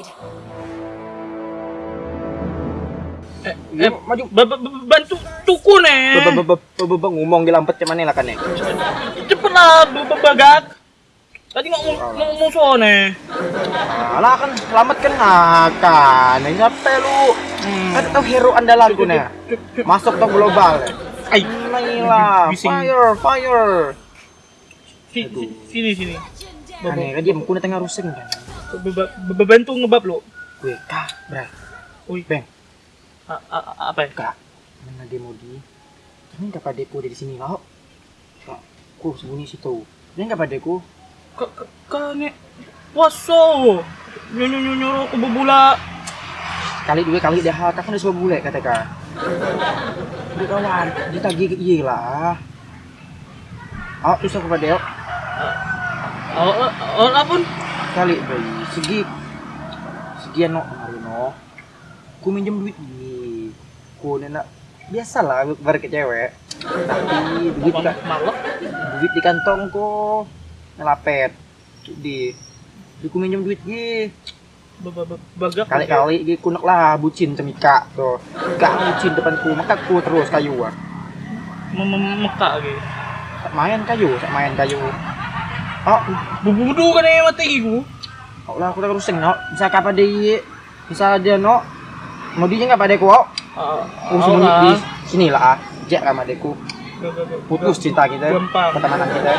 destroyed. Eh, eh, maju bantu tuku nih. Eh. Ba ngomong empat cuman lah kan eh. nih. Cepet lah bagat. Tadi ngomong ngomong nih. Eh. Alah nah, kan selamat kan akan. Ini apa lu? Hmm. Kan tau hero andalan gue nih. Masuk tau global. Ay, Nailah, fire, fire. Sini, sini. Aneh, kan dia mukuna tengah rusing kan. Ba- ba- ba- Bantu ngebab lo. Gue kah, bray. Wih, Bang, a- a- apa ya? kak. Mana dia mau di? Ini nggak padeku dari sini loh. Kak, ku sembunyi situ. Dia nggak padeku. Ka- ka- Kane, waso. Nyuruh nyuruh nyuruh aku. Kali dua kali dah kak kan udah sebuah bule kata kak. Udah kawan, ditagih ke iya lah. Oh, susah kepada dia. Oh, oh, oh, apa? Kali bayi, segi segian no kemarin no. Ku minjem duit ini. Ku nenak biasalah bar ke cewek. Tapi duit malak? duit di kantongku ngelapet di di ku minjem duit gi Ba- ba- ba- Bagak. kali-kali gi kunek lah bucin cemika tuh gak bucin depanku maka ku terus kayu ah Mem- mem- Mekak gitu. Sak main kayu main kayu oh Bubudu kan ya mati iku. oh lah aku tak rusing no bisa kapan dia bisa dia no mau dia nggak pada ku oh Ah, sembunyi di sini lah. ah jek sama adekku putus cinta kita pertemanan kita.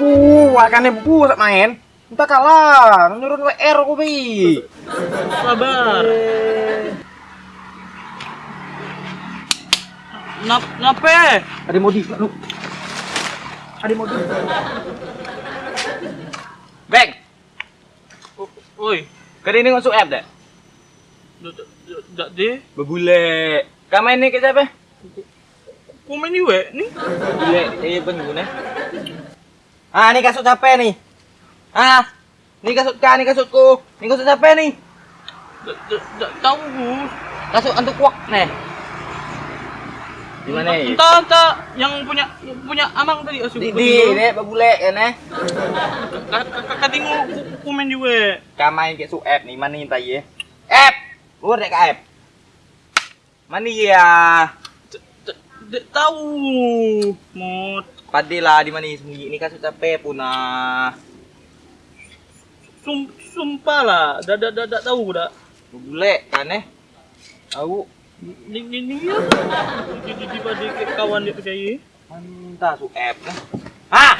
Uh, akannya bu sak main. Entah kalah, nurun WR aku bi. Sabar. Nap nape? Ada modi, lu. Ada modi. Bang, Oi, kali ini masuk app dah. dak de. Berbule. Kau main ni ke siapa? Komen juga nih. Berbule, saya pengguna. Ah, ni kasut siapa ni? Ah, ni kasut kau, ni kasutku. Ni kasut siapa ni? Dak dak dak tahu Gus. Kasut antuk kuak ni. Di mana? Entah entah yang punya yang punya amang tadi asyik. Di, di, ni berbule kan eh. Katingu komen juga. Kau main ke su app ni, mana ni tak ye? App! Luar dek app. Mana ya? Dak tahu. Mod Padilah di mana sembunyi ni kasut siapa punah. Sum sumpah lah. Dak dak dak dak tahu dak. Berbule kan eh. Tahu. Ni ni ni ya. Di di di kawan dia percaya. Mantap su app kan. Ah!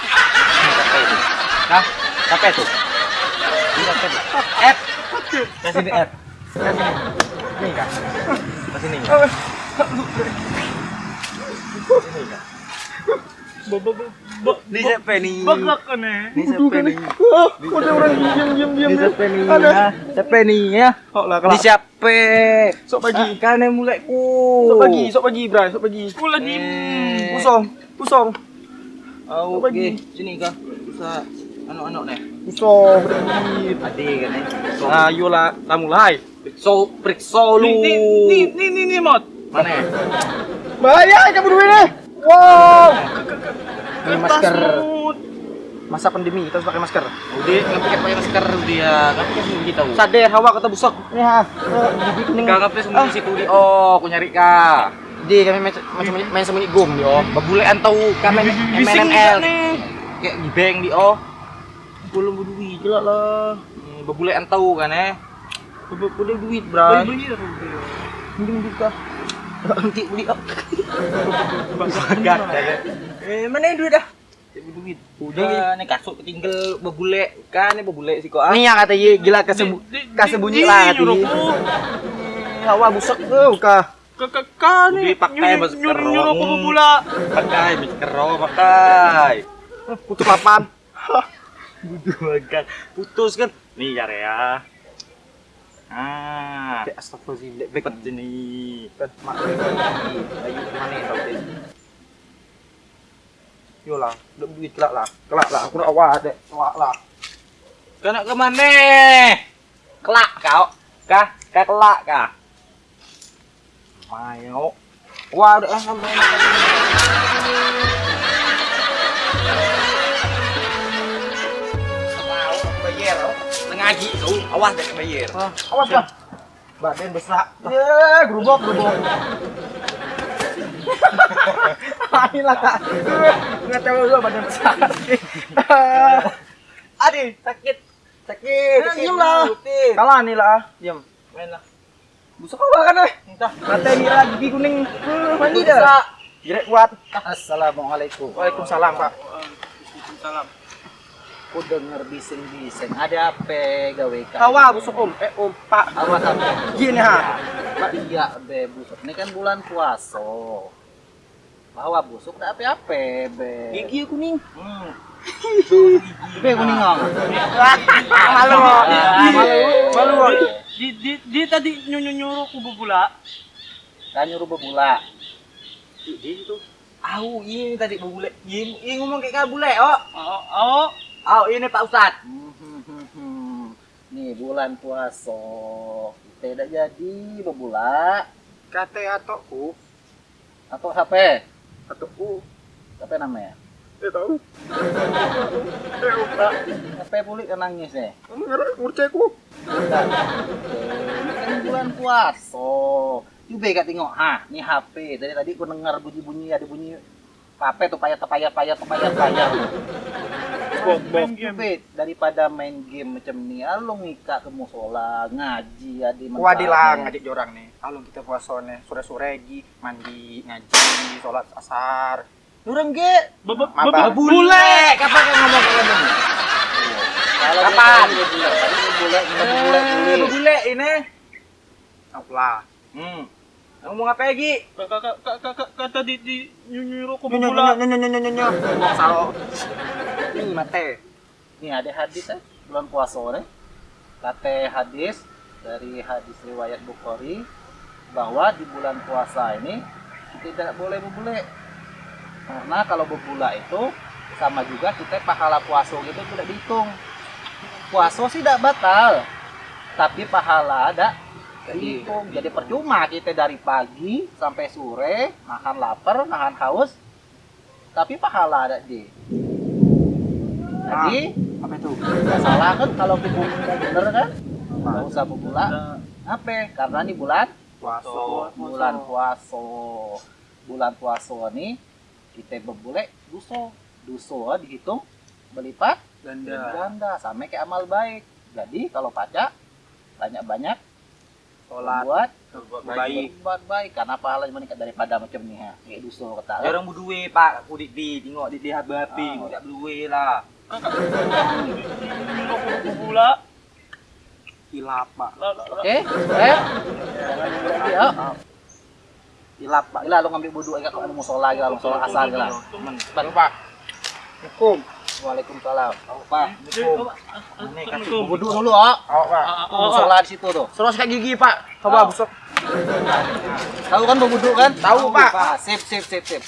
Nah, siapa tu? App. Kasih ni app. Kasih ni. Ni kah? Kasih ni. Kasih ni kah? Ba ba ba ba. Ni siapa ni? Bagak kan eh. Ni siapa ni? Udah orang diam diam diam. Ni siapa ni? Ha? Siapa ni ya? Oh lah Ni siapa? Sok pagi. Kan yang mulai ku. Sok pagi, sok pagi, Bray, sok pagi. Aku lagi Eh. Pusong, pusong, Oh, Sok pagi. Sini kah? Bisa anak-anak ni. pusong, berdiri. Adik kan ni. So, Ayolah, kita mulai. periksa periksa lu. Ni ni ni ni ni ni mod. Mana? Bahaya kamu dua ini. Wow. Ini masker. Masa pandemi kita harus pakai masker. Udah, nggak pakai pakai masker dia. Nggak pakai sembunyi tahu. Sadar hawa kata busuk. Ya, gigi kuning. Nggak pakai sembunyi situ di. Oh, aku nyari kah. Di kami main, macam main sembunyi gom di oh. Babulean tahu kami MNL. Kayak gibeng di oh. Belum berduit jelas lah. Babulean tahu kan eh. Boleh duit, Bray. Bayar. Minjem juga. Nanti beli oh. Bagat. Eh, mana duit dah? duit. Udah, nih kasut ketinggal bebule. Kan ini bebule sih kok. Ah. Nih ya kata ye gila kesebu kasebunyi lah hati. Hawa busuk tuh kah. Kakak kan Udah, pakai masker. nyuruh aku bebula. Pakai masker, pakai. Putus papan. Butuh banget. Putus kan. Nih ya ya. Ah, Kayak astagfirullahaladzim. Baik cepet ini. kan mak ayo mana yang tahu deh yo lah udah duit kelak lah kelak lah aku nak awak deh awak lah Kena ke mana? Kelak kau. Kah? Kah kelak kah? mayo wah udah ah, sampai Awas deh bayar. Awas Pak. Badan besar. Ya, gerubuk, gerubuk. Ini lah kak. Nggak tahu lu badan besar. Aduh, sakit. Sakit. Eh, diem lah. Kalah nih lah. Diam. Main lah. Busuk apa kan eh? Entah. Mata ini lah gigi kuning. Hmm, mandi dah. Jirek kuat. Assalamualaikum. Waalaikumsalam Pak. Salam. Aku denger bising-bising. Ada apa gawe? Kawa busuk om. Eh om Pak. Awas apa? Gini ha. Pak iya be busuk. Ini kan bulan puasa. Bawa busuk tak apa-apa be. Gigi kuning. Hmm. Be kuning ngong. Malu. Malu. Malu. Di, di, di tadi nyuruh nyuruh ku bubula. Kan nyuruh bebula. Gigi itu. Au, ini tadi bule. Ini, ini ngomong kayak kabule, oh. Oh, oh. Au, ini Pak Ustad. Hmm, hmm, hmm, hmm. Nih bulan puasa. Kita tidak jadi bebula. Kate atau ku. Atau apa? Atau ku. Apa namanya? Eh tahu. Apa pulih kan nangis ya? Kamu ngerti. Ini kan bulan puasa. Juga gak tengok, ah, ini HP. Dari tadi aku dengar bunyi-bunyi ada bunyi apa tuh payah payah payah payah payah. Main game. Tapi daripada main game macam ni, alung ngika ke musola, ngaji ada Wadilah ngajak jorang nih. Alung kita puasa nih, sore-sore gi mandi, ngaji, sholat asar. Durang ge. Bebe, Maba. bebe, bule. Kapan kan ngomong? Kalau Kapan? Bule, bule, bule, bule, Eh, ini. Apalah. Hmm. Ngomong apa lagi? Kata di, di nyuruh ku Nyonya bubula. nyonya nyonya nyonya nyonya. Ini mate. Nih ada hadis eh, bulan puasa nih. Kata hadis dari hadis riwayat Bukhari bahwa di bulan puasa ini kita tidak boleh berbule. Karena kalau berbula itu sama juga kita pahala puasa gitu tidak dihitung. Puasa sih tidak batal, tapi pahala ada dihitung. Jadi percuma kita dari pagi sampai sore nahan lapar, nahan haus, tapi pahala ada di. Jadi Apa itu? nggak salah kan kalau mau bener kan nggak usah berbula apa karena ini bulan Puasa. bulan puasa bulan puasa nih kita berbule duso duso dihitung berlipat Ganda. ganda sama kayak amal baik jadi kalau pajak banyak banyak Sholat. buat Baik. buat baik karena pahalanya meningkat daripada macam nih ya kayak duso kata Orang berdua Pak, aku di di tengok di di habi, Ah. tak lah. Bubula. Hilap pak. Eh lagi ya hilap pak gila lu ngambil wudhu agak kalau mau sholat gila mau sholat asal gila Baru pak. Hukum. Waalaikumsalam Pak. Oh, Assalamualaikum. wudhu dulu oh Awak pak. Ah, mau ah, ah. sholat di situ tuh Terus kayak gigi pak. Oh. Coba busuk. tahu kan mau wudhu kan Tahu, Pak. Ah, sip sip sip sip